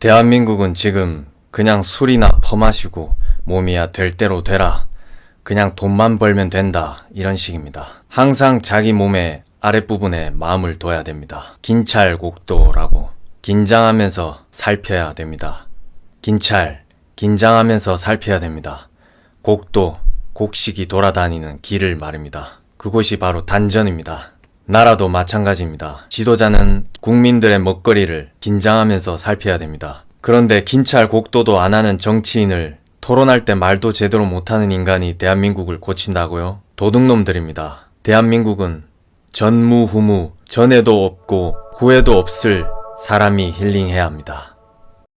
대한민국은 지금 그냥 술이나 퍼마시고 몸이야 될 대로 되라. 그냥 돈만 벌면 된다. 이런 식입니다. 항상 자기 몸의 아랫부분에 마음을 둬야 됩니다. 긴찰곡도라고 긴장하면서 살펴야 됩니다. 긴찰, 긴장하면서 살펴야 됩니다. 곡도, 곡식이 돌아다니는 길을 말입니다. 그곳이 바로 단전입니다. 나라도 마찬가지입니다. 지도자는 국민들의 먹거리를 긴장하면서 살펴야 됩니다. 그런데 긴찰 곡도도 안 하는 정치인을 토론할 때 말도 제대로 못하는 인간이 대한민국을 고친다고요? 도둑놈들입니다. 대한민국은 전무후무, 전에도 없고 후에도 없을 사람이 힐링해야 합니다.